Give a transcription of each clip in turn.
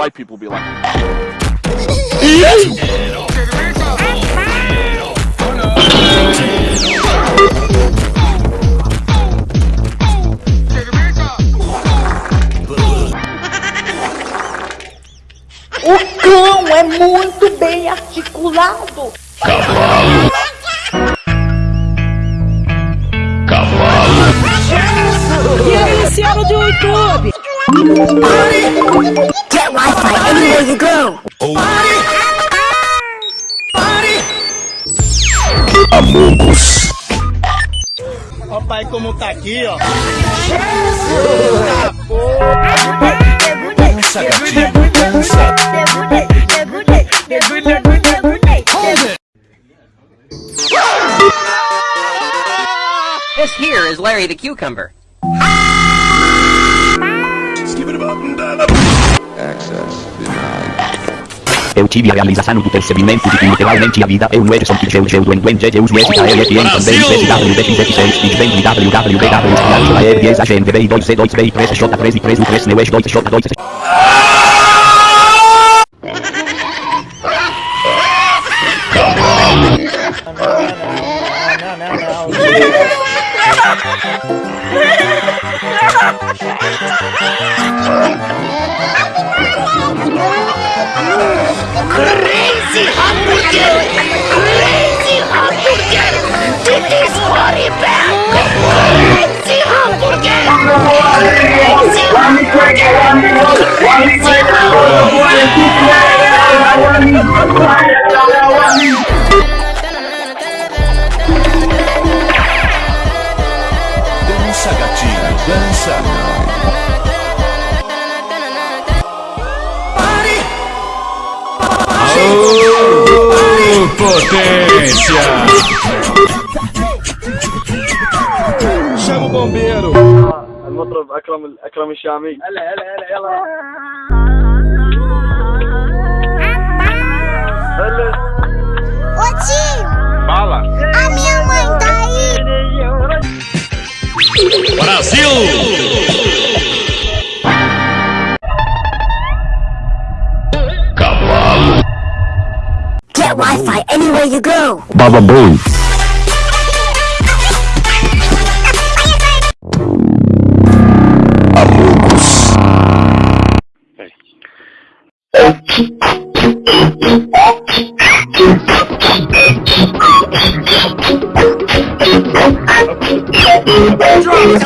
white people be like. O cão é muito bem articulado. E aí, Luciano do YouTube? Wi-Fi anywhere you go. Body. Body. Amogos. Ó pai como tá aqui, ó. Jesus! Dança, gatinho, dança. This here is Larry the Cucumber. Skip it up and down. Eu tive a realização do percebimento de que literalmente a vida é um Edson que eu eu do enguente eu uso esse KLFN também SWBX7 Big Bang www Espiante Agent B 2C2B 3J3 e 3 U3 Neo 2J2 Não, não, Hamburger! Crazy Dança, gatinho, dança. Potência! المطرب أكرم أكرم الشامي. هلا هلا هلا يلا. هلا. فالا ام يا مãe Get Wi-Fi anywhere you go. Baba Booey. Boy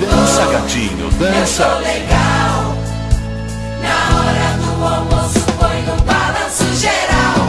Dança, gatinho, dança. Na hora do almoço põe no balanço geral.